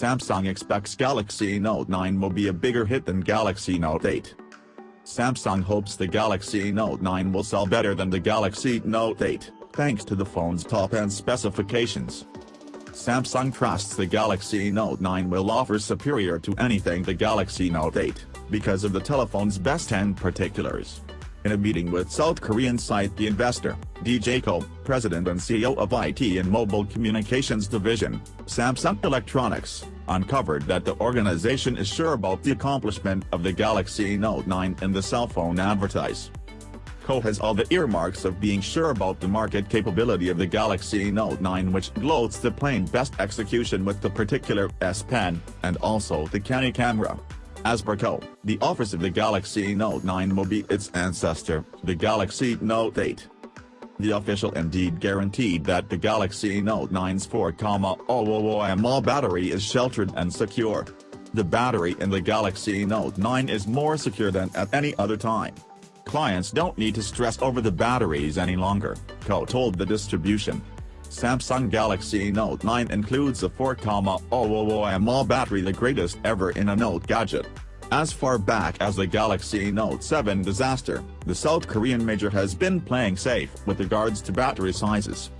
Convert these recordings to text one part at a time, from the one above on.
Samsung expects Galaxy Note 9 will be a bigger hit than Galaxy Note 8. Samsung hopes the Galaxy Note 9 will sell better than the Galaxy Note 8, thanks to the phone's top-end specifications. Samsung trusts the Galaxy Note 9 will offer superior to anything the Galaxy Note 8, because of the telephone's best-end particulars. In a meeting with South Korean site The Investor, DJ Ko, president and CEO of IT and Mobile Communications Division, Samsung Electronics, uncovered that the organization is sure about the accomplishment of the Galaxy Note 9 in the cell phone advertise. Has all the earmarks of being sure about the market capability of the Galaxy Note 9 which gloats the plain best execution with the particular S Pen, and also the canny camera. As per Ko, the office of the Galaxy Note 9 will be its ancestor, the Galaxy Note 8. The official indeed guaranteed that the Galaxy Note 9's 4,000 mAh battery is sheltered and secure. The battery in the Galaxy Note 9 is more secure than at any other time. Clients don't need to stress over the batteries any longer, Ko told the distribution. Samsung Galaxy Note 9 includes a 4,000 mAh battery the greatest ever in a Note gadget. As far back as the Galaxy Note 7 disaster, the South Korean major has been playing safe with regards to battery sizes.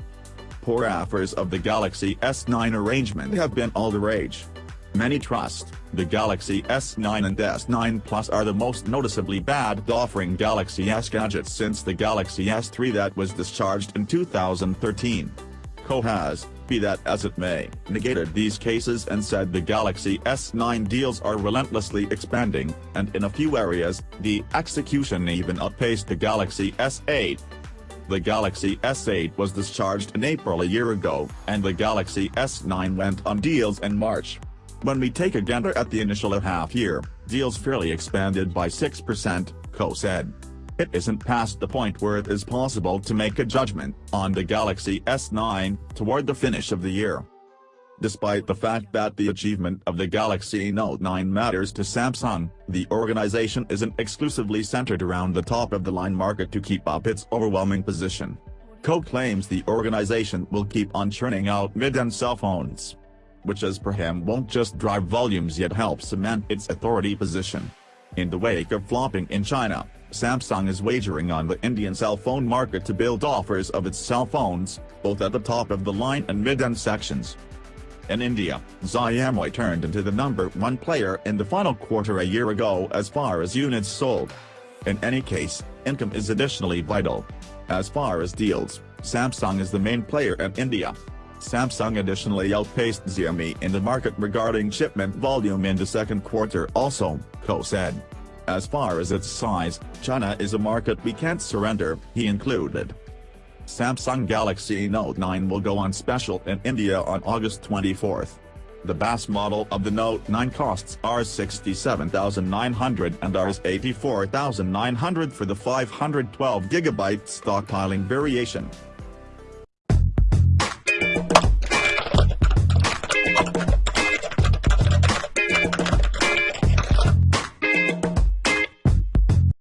Poor offers of the Galaxy S9 arrangement have been all the rage. Many trust, the Galaxy S9 and S9 Plus are the most noticeably bad offering Galaxy S gadgets since the Galaxy S3 that was discharged in 2013. Ko has, be that as it may, negated these cases and said the Galaxy S9 deals are relentlessly expanding, and in a few areas, the execution even outpaced the Galaxy S8. The Galaxy S8 was discharged in April a year ago, and the Galaxy S9 went on deals in March. When we take a gander at the initial half year, deals fairly expanded by 6%, Ko said. It isn't past the point where it is possible to make a judgment on the Galaxy S9 toward the finish of the year. Despite the fact that the achievement of the Galaxy Note 9 matters to Samsung, the organization isn't exclusively centered around the top-of-the-line market to keep up its overwhelming position. Ko claims the organization will keep on churning out mid-end cell phones. Which as per him won't just drive volumes yet help cement its authority position. In the wake of flopping in China, Samsung is wagering on the Indian cell phone market to build offers of its cell phones, both at the top of the line and mid-end sections. In India, Xiaomi turned into the number one player in the final quarter a year ago as far as units sold. In any case, income is additionally vital. As far as deals, Samsung is the main player in India. Samsung additionally outpaced Xiaomi in the market regarding shipment volume in the second quarter also, Ko said. As far as its size, China is a market we can't surrender, he included. Samsung Galaxy Note 9 will go on special in India on August 24. The base model of the Note 9 costs Rs 67,900 and Rs 84,900 for the 512GB stockpiling variation.